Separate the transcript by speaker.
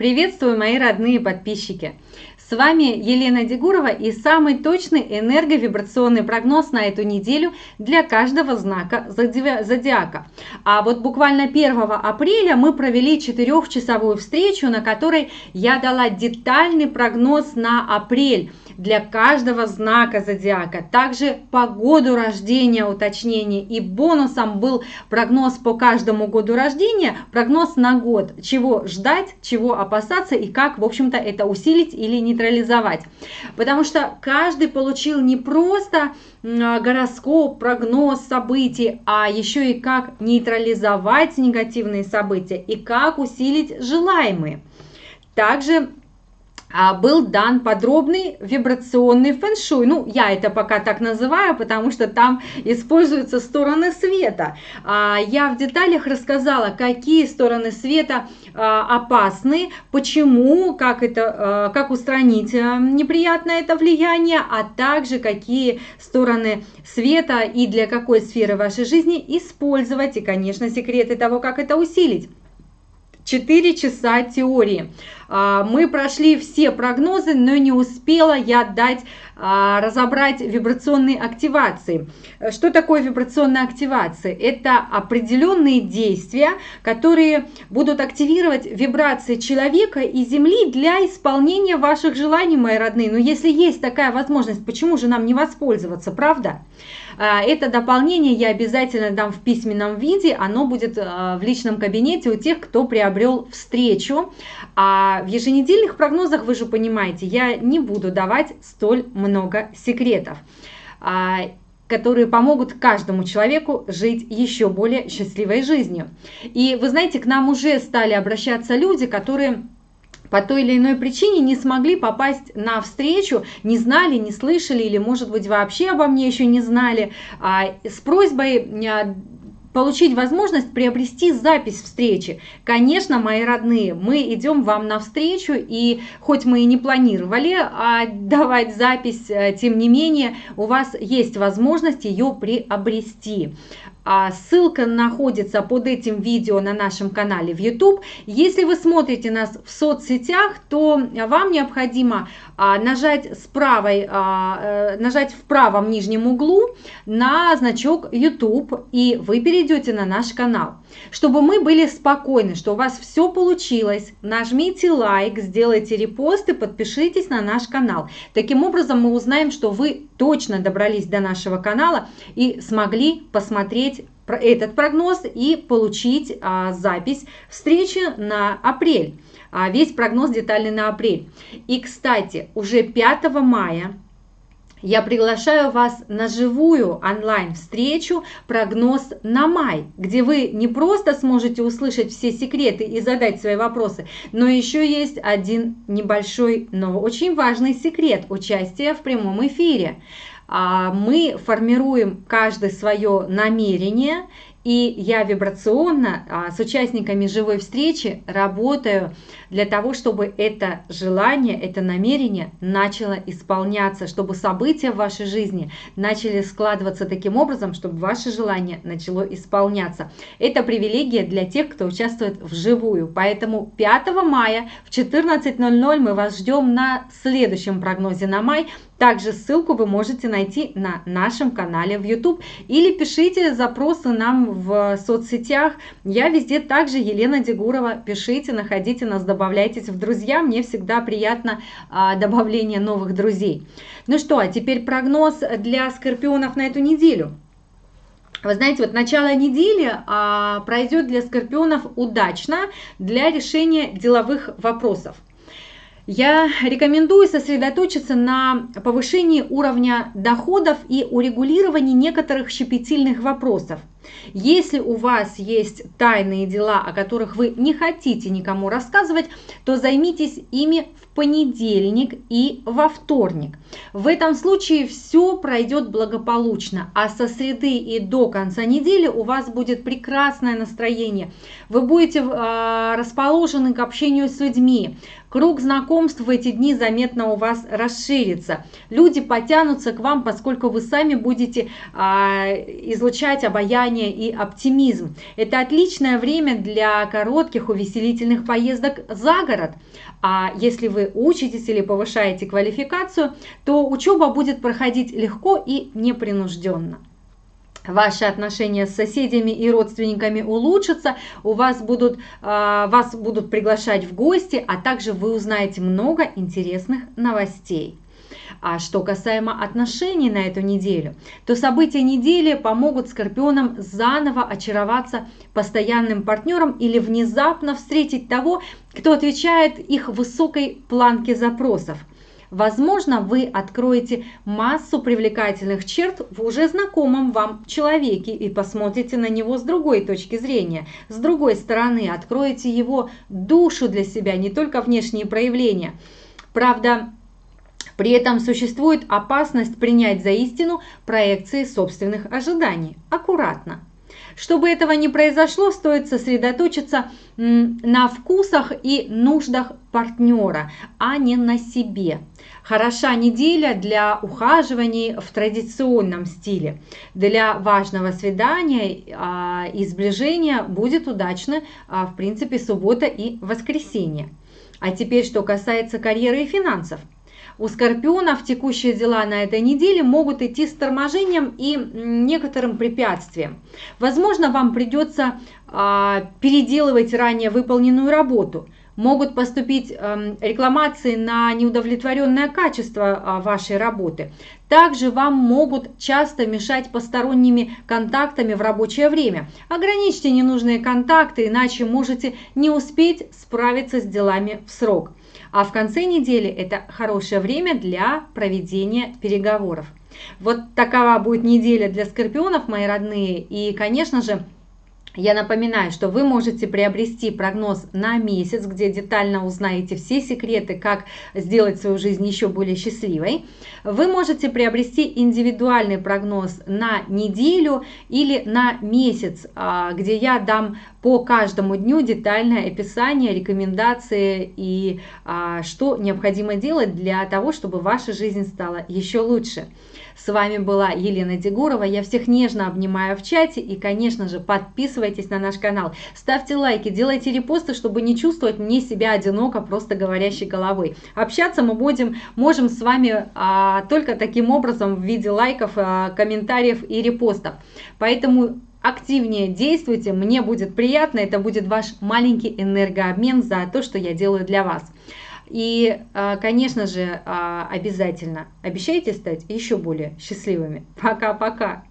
Speaker 1: Приветствую, мои родные подписчики! С вами Елена Дегурова и самый точный энерговибрационный прогноз на эту неделю для каждого знака зодиака. А вот буквально 1 апреля мы провели четырехчасовую встречу, на которой я дала детальный прогноз на апрель для каждого знака зодиака. Также по году рождения уточнение и бонусом был прогноз по каждому году рождения, прогноз на год, чего ждать, чего опасаться и как, в общем-то, это усилить или нейтрализовать. Потому что каждый получил не просто гороскоп, прогноз событий, а еще и как нейтрализовать негативные события и как усилить желаемые. Также был дан подробный вибрационный фэншуй. Ну, я это пока так называю, потому что там используются стороны света. А, я в деталях рассказала, какие стороны света а, опасны, почему, как, это, как устранить неприятное это влияние, а также какие стороны света и для какой сферы вашей жизни использовать, и, конечно, секреты того, как это усилить. 4 часа теории. А, мы прошли все прогнозы, но не успела я дать а, разобрать вибрационные активации. Что такое вибрационная активация? Это определенные действия, которые будут активировать вибрации человека и Земли для исполнения ваших желаний, мои родные. Но если есть такая возможность, почему же нам не воспользоваться, правда? А, это дополнение я обязательно дам в письменном виде, оно будет в личном кабинете у тех, кто приобрел встречу. А в еженедельных прогнозах, вы же понимаете, я не буду давать столь много секретов а, которые помогут каждому человеку жить еще более счастливой жизнью. И вы знаете, к нам уже стали обращаться люди, которые по той или иной причине не смогли попасть на встречу, не знали, не слышали или, может быть, вообще обо мне еще не знали, а, с просьбой а, получить возможность приобрести запись встречи. Конечно, мои родные, мы идем вам навстречу, и хоть мы и не планировали а, давать запись, э, тем не менее, у вас есть возможность ее приобрести. А ссылка находится под этим видео на нашем канале в YouTube. Если вы смотрите нас в соцсетях, то вам необходимо а, нажать, с правой, а, э, нажать в правом нижнем углу на значок YouTube, и вы перейдете на наш канал. Чтобы мы были спокойны, что у вас все получилось, нажмите лайк, сделайте репост и подпишитесь на наш канал. Таким образом мы узнаем, что вы точно добрались до нашего канала и смогли посмотреть этот прогноз и получить а, запись встречи на апрель. А, весь прогноз детальный на апрель. И, кстати, уже 5 мая я приглашаю вас на живую онлайн-встречу «Прогноз на май», где вы не просто сможете услышать все секреты и задать свои вопросы, но еще есть один небольшой, но очень важный секрет – участия в прямом эфире. А, мы формируем каждый свое намерение – и я вибрационно а, с участниками живой встречи работаю для того, чтобы это желание, это намерение начало исполняться, чтобы события в вашей жизни начали складываться таким образом, чтобы ваше желание начало исполняться. Это привилегия для тех, кто участвует вживую. Поэтому 5 мая в 14.00 мы вас ждем на следующем прогнозе на май. Также ссылку вы можете найти на нашем канале в YouTube или пишите запросы нам в соцсетях. Я везде также Елена Дегурова. Пишите, находите нас, добавляйтесь в друзья. Мне всегда приятно а, добавление новых друзей. Ну что, а теперь прогноз для скорпионов на эту неделю. Вы знаете, вот начало недели а, пройдет для скорпионов удачно для решения деловых вопросов. Я рекомендую сосредоточиться на повышении уровня доходов и урегулировании некоторых щепетильных вопросов. Если у вас есть тайные дела, о которых вы не хотите никому рассказывать, то займитесь ими в понедельник и во вторник. В этом случае все пройдет благополучно, а со среды и до конца недели у вас будет прекрасное настроение. Вы будете э, расположены к общению с людьми, Круг знакомств в эти дни заметно у вас расширится. Люди потянутся к вам, поскольку вы сами будете а, излучать обаяние и оптимизм. Это отличное время для коротких увеселительных поездок за город. А если вы учитесь или повышаете квалификацию, то учеба будет проходить легко и непринужденно ваши отношения с соседями и родственниками улучшатся, у вас будут, а, вас будут приглашать в гости, а также вы узнаете много интересных новостей. А что касаемо отношений на эту неделю, то события недели помогут скорпионам заново очароваться постоянным партнером или внезапно встретить того, кто отвечает их высокой планке запросов. Возможно, вы откроете массу привлекательных черт в уже знакомом вам человеке и посмотрите на него с другой точки зрения. С другой стороны, откроете его душу для себя, не только внешние проявления. Правда, при этом существует опасность принять за истину проекции собственных ожиданий. Аккуратно. Чтобы этого не произошло, стоит сосредоточиться на вкусах и нуждах партнера, а не на себе. Хороша неделя для ухаживаний в традиционном стиле. Для важного свидания а, и сближения будет удачно, а, в принципе, суббота и воскресенье. А теперь, что касается карьеры и финансов. У скорпионов текущие дела на этой неделе могут идти с торможением и некоторым препятствием. Возможно, вам придется а, переделывать ранее выполненную работу. Могут поступить э, рекламации на неудовлетворенное качество э, вашей работы. Также вам могут часто мешать посторонними контактами в рабочее время. Ограничьте ненужные контакты, иначе можете не успеть справиться с делами в срок. А в конце недели это хорошее время для проведения переговоров. Вот такова будет неделя для скорпионов, мои родные. И, конечно же, я напоминаю, что вы можете приобрести прогноз на месяц, где детально узнаете все секреты, как сделать свою жизнь еще более счастливой. Вы можете приобрести индивидуальный прогноз на неделю или на месяц, а, где я дам по каждому дню детальное описание, рекомендации и а, что необходимо делать для того, чтобы ваша жизнь стала еще лучше. С вами была Елена Дегурова. Я всех нежно обнимаю в чате. И, конечно же, подписывайтесь на наш канал. Ставьте лайки, делайте репосты, чтобы не чувствовать мне себя одиноко, просто говорящей головой. Общаться мы будем, можем с вами а, только таким образом в виде лайков, а, комментариев и репостов. Поэтому активнее действуйте, мне будет приятно, это будет ваш маленький энергообмен за то, что я делаю для вас. И, а, конечно же, а, обязательно обещайте стать еще более счастливыми. Пока-пока!